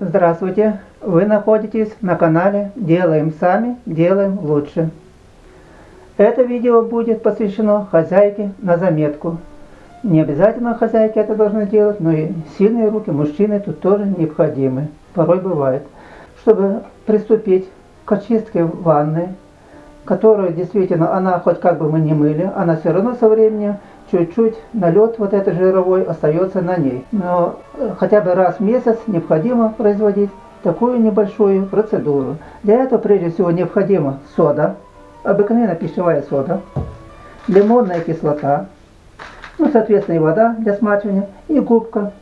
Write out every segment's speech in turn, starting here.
Здравствуйте! Вы находитесь на канале Делаем сами, делаем лучше. Это видео будет посвящено хозяйке на заметку. Не обязательно хозяйки это должны делать, но и сильные руки мужчины тут тоже необходимы. Порой бывает. Чтобы приступить к очистке ванны, которую действительно она хоть как бы мы не мыли, она все равно со временем чуть-чуть налет вот этот жировой остается на ней. Но э, хотя бы раз в месяц необходимо производить такую небольшую процедуру. Для этого прежде всего необходима сода, обыкновенная пищевая сода, лимонная кислота, ну соответственно и вода для смачивания и губка.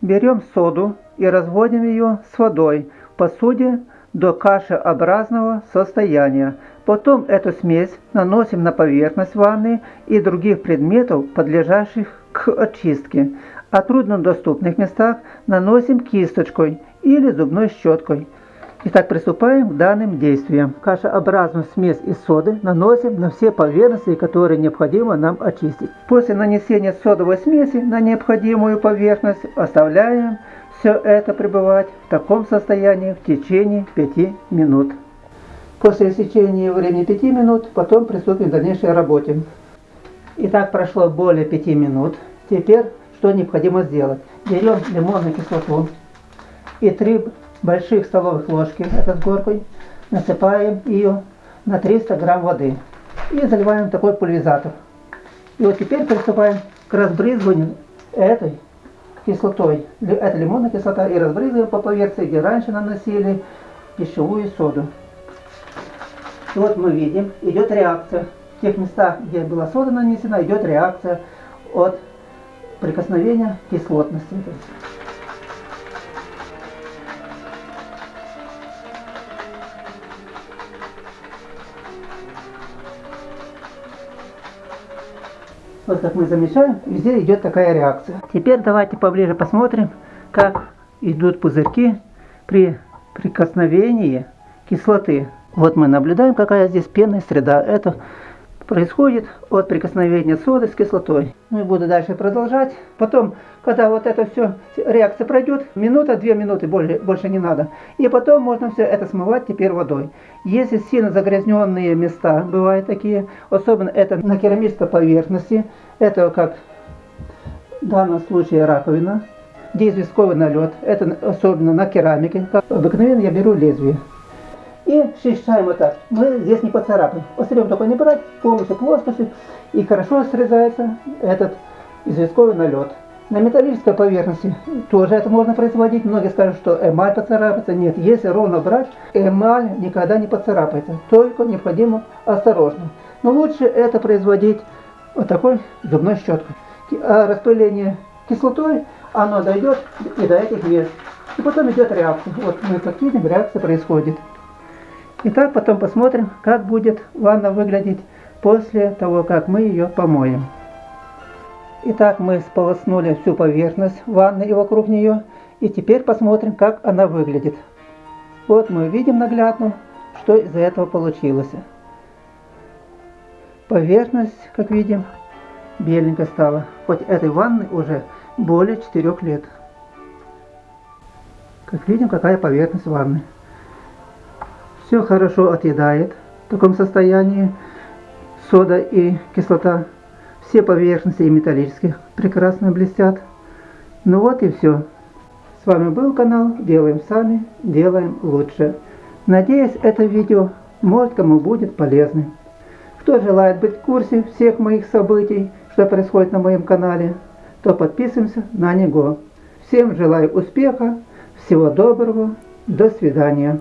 Берем соду и разводим ее с водой в посуде до кашеобразного состояния. Потом эту смесь наносим на поверхность ванны и других предметов, подлежащих к очистке. А труднодоступных местах наносим кисточкой или зубной щеткой. Итак, приступаем к данным действиям. Кашеобразную смесь из соды наносим на все поверхности, которые необходимо нам очистить. После нанесения содовой смеси на необходимую поверхность оставляем все это пребывать в таком состоянии в течение 5 минут. После истечения времени 5 минут, потом приступим к дальнейшей работе. Итак, прошло более 5 минут. Теперь что необходимо сделать? Берем лимонную кислоту и 3 больших столовых ложки, это с горкой, насыпаем ее на 300 грамм воды и заливаем такой пульверизатор. И вот теперь приступаем к разбрызгиванию этой кислотой. Это лимонная кислота и разбрызгиваем по поверхности, где раньше наносили пищевую соду. И вот мы видим, идет реакция. В тех местах, где была сода нанесена, идет реакция от прикосновения кислотности. Вот как мы замечаем, везде идет такая реакция. Теперь давайте поближе посмотрим, как идут пузырьки при прикосновении кислоты. Вот мы наблюдаем, какая здесь пенная среда. Это происходит от прикосновения соды с кислотой. Ну и буду дальше продолжать. Потом, когда вот это все, реакция пройдет, минута, две минуты, больше, больше не надо. И потом можно все это смывать теперь водой. Если сильно загрязненные места, бывают такие, особенно это на керамической поверхности, это как в данном случае раковина, где известковый налет, это особенно на керамике. Как обыкновенно я беру лезвие. И счищаем вот так. Мы здесь не поцарапаем. Острием только не брать, полностью плоскостью. И хорошо срезается этот известковый налет. На металлической поверхности тоже это можно производить. Многие скажут, что эмаль поцарапается. Нет, если ровно брать, эмаль никогда не поцарапается. Только необходимо осторожно. Но лучше это производить вот такой зубной щеткой. А распыление кислотой, оно дойдет и до этих мест. И потом идет реакция. Вот мы как видим, реакция происходит. Итак, потом посмотрим, как будет ванна выглядеть после того, как мы ее помоем. Итак, мы сполоснули всю поверхность ванны и вокруг нее. И теперь посмотрим, как она выглядит. Вот мы видим наглядно, что из этого получилось. Поверхность, как видим, беленькая стала. Хоть этой ванны уже более 4 лет. Как видим, какая поверхность ванны все хорошо отъедает в таком состоянии. Сода и кислота. Все поверхности и металлические прекрасно блестят. Ну вот и все. С вами был канал Делаем Сами, Делаем Лучше. Надеюсь, это видео может кому будет полезным. Кто желает быть в курсе всех моих событий, что происходит на моем канале, то подписываемся на него. Всем желаю успеха, всего доброго, до свидания.